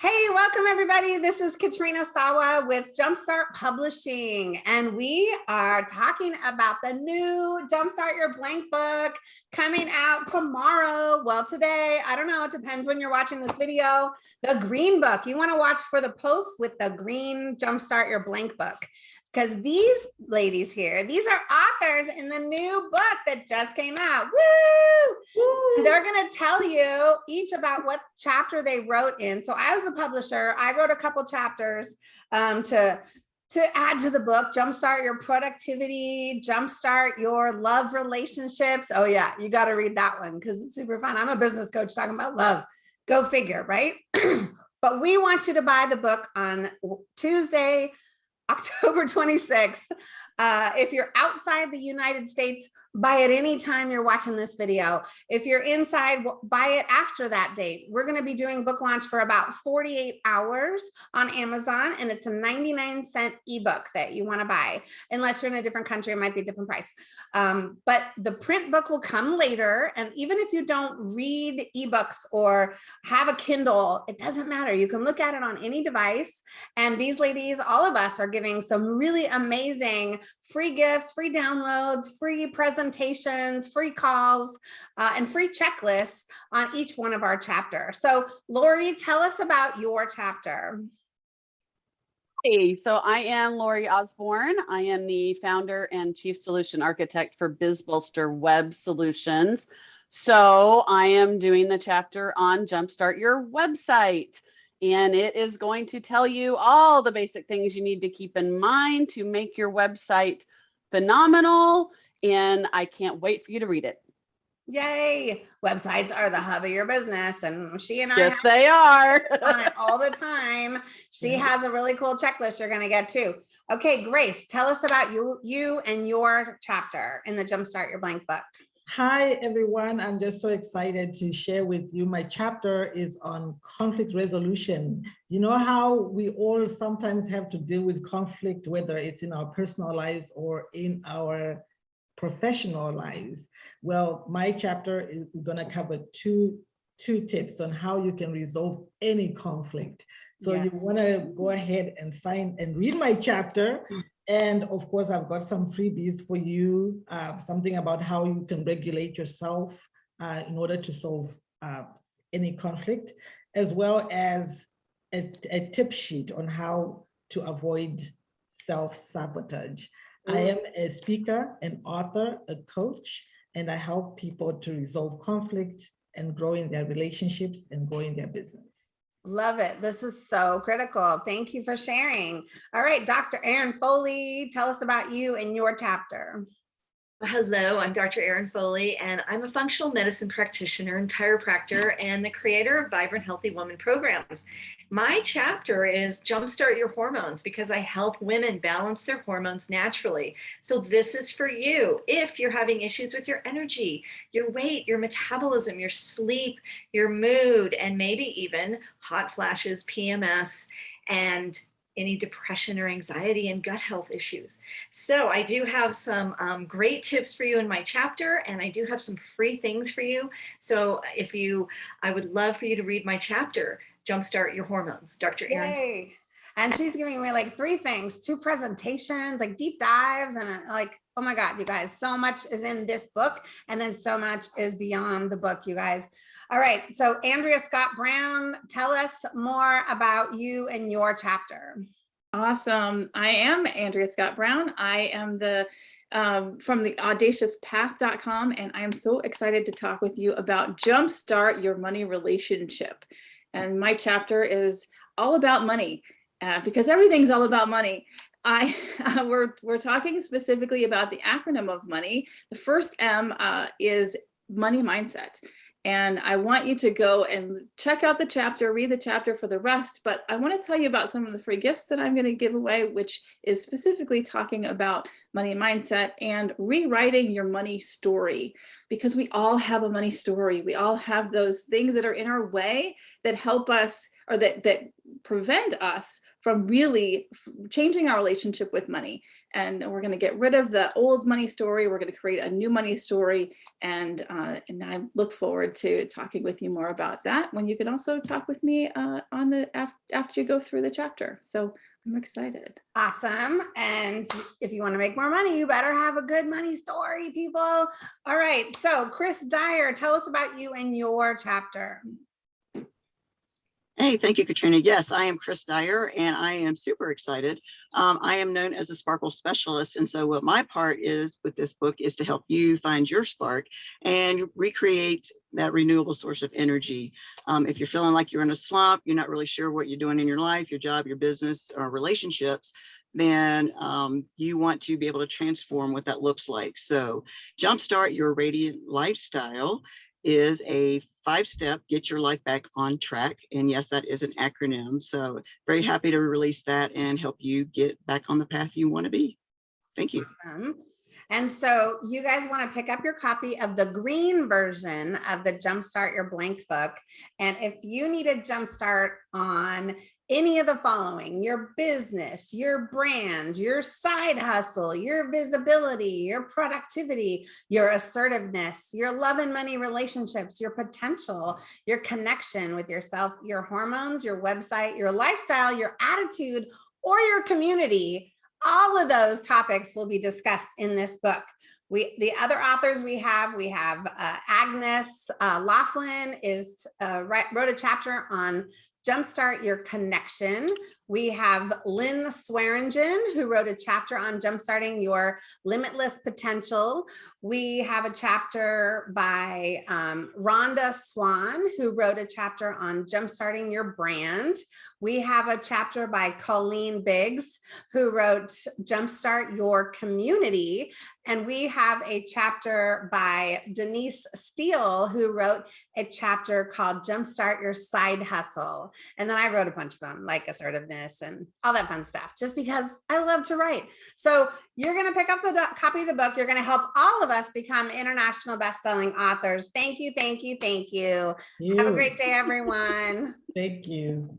Hey, welcome everybody. This is Katrina Sawa with Jumpstart Publishing, and we are talking about the new Jumpstart Your Blank book coming out tomorrow. Well, today, I don't know, it depends when you're watching this video. The green book, you wanna watch for the post with the green Jumpstart Your Blank book because these ladies here, these are authors in the new book that just came out. Woo! They're going to tell you each about what chapter they wrote in. So I was the publisher. I wrote a couple chapters um, to to add to the book, jumpstart your productivity, jumpstart your love relationships. Oh yeah, you got to read that one because it's super fun. I'm a business coach talking about love. Go figure, right? but we want you to buy the book on Tuesday, October 26th. Uh, if you're outside the United States, buy it anytime you're watching this video. If you're inside, buy it after that date. We're going to be doing book launch for about 48 hours on Amazon, and it's a 99 cent ebook that you want to buy. Unless you're in a different country, it might be a different price. Um, but the print book will come later. And even if you don't read ebooks or have a Kindle, it doesn't matter. You can look at it on any device. And these ladies, all of us are giving some really amazing free gifts, free downloads, free presentations, free calls, uh, and free checklists on each one of our chapters. So Lori, tell us about your chapter. Hey, so I am Lori Osborne. I am the founder and chief solution architect for BizBolster Web Solutions. So I am doing the chapter on Jumpstart Your Website and it is going to tell you all the basic things you need to keep in mind to make your website phenomenal. And I can't wait for you to read it. Yay. Websites are the hub of your business. And she and I yes, they are on it all the time. She has a really cool checklist you're going to get too. Okay, Grace, tell us about you, you and your chapter in the Jumpstart Your Blank book. Hi, everyone. I'm just so excited to share with you. My chapter is on conflict resolution. You know how we all sometimes have to deal with conflict, whether it's in our personal lives or in our professional lives. Well, my chapter is going to cover two, two tips on how you can resolve any conflict. So yes. you want to go ahead and sign and read my chapter mm. And of course, I've got some freebies for you, uh, something about how you can regulate yourself uh, in order to solve uh, any conflict, as well as a, a, tip sheet on how to avoid self-sabotage. I am a speaker, an author, a coach, and I help people to resolve conflict and grow in their relationships and grow in their business. Love it. This is so critical. Thank you for sharing. All right, Dr. Erin Foley, tell us about you and your chapter. Hello, I'm Dr. Erin Foley, and I'm a functional medicine practitioner and chiropractor and the creator of Vibrant Healthy Woman programs. My chapter is Jumpstart Your Hormones because I help women balance their hormones naturally. So this is for you if you're having issues with your energy, your weight, your metabolism, your sleep, your mood, and maybe even hot flashes, PMS, and any depression or anxiety and gut health issues. So I do have some um, great tips for you in my chapter and I do have some free things for you. So if you, I would love for you to read my chapter, Jumpstart Your Hormones, Dr. Erin. Yay. And she's giving me like three things, two presentations, like deep dives and uh, like, oh my God, you guys, so much is in this book and then so much is beyond the book, you guys. All right, so Andrea Scott Brown, tell us more about you and your chapter. Awesome. I am Andrea Scott Brown. I am the um, from the audaciouspath.com and I am so excited to talk with you about jumpstart your money relationship. And my chapter is all about money uh, because everything's all about money. I uh, we're we're talking specifically about the acronym of money. The first M uh, is money mindset. And I want you to go and check out the chapter, read the chapter for the rest, but I wanna tell you about some of the free gifts that I'm gonna give away, which is specifically talking about money mindset and rewriting your money story, because we all have a money story. We all have those things that are in our way that help us or that, that prevent us from really changing our relationship with money. And we're going to get rid of the old money story. We're going to create a new money story. And, uh, and I look forward to talking with you more about that when you can also talk with me uh, on the af- after you go through the chapter. So I'm excited. Awesome. And if you want to make more money, you better have a good money story, people. All right. So Chris Dyer, tell us about you and your chapter. Hey, thank you, Katrina. Yes, I am Chris Dyer and I am super excited. Um, I am known as a sparkle specialist. And so what my part is with this book is to help you find your spark and recreate that renewable source of energy. Um, if you're feeling like you're in a slump, you're not really sure what you're doing in your life, your job, your business, or relationships, then um, you want to be able to transform what that looks like. So jumpstart your radiant lifestyle is a five step get your life back on track. And yes, that is an acronym. So very happy to release that and help you get back on the path you want to be. Thank you. Awesome. And so you guys want to pick up your copy of the green version of the Jumpstart Your Blank book. And if you need a jumpstart on any of the following, your business, your brand, your side hustle, your visibility, your productivity, your assertiveness, your love and money relationships, your potential, your connection with yourself, your hormones, your website, your lifestyle, your attitude, or your community, all of those topics will be discussed in this book. We, the other authors we have, we have uh, Agnes uh, Laughlin is uh, wrote a chapter on Jumpstart Your Connection. We have Lynn Swearingen, who wrote a chapter on jumpstarting your limitless potential. We have a chapter by um, Rhonda Swan, who wrote a chapter on jumpstarting your brand. We have a chapter by Colleen Biggs, who wrote Jumpstart Your Community. And we have a chapter by Denise Steele, who wrote a chapter called Jumpstart Your Side Hustle. And then I wrote a bunch of them, like assertiveness and all that fun stuff, just because I love to write. So you're going to pick up the do- copy of the book. You're going to help all of us become international best-selling authors. Thank you, thank you, thank you. Have a great day, everyone. Thank you.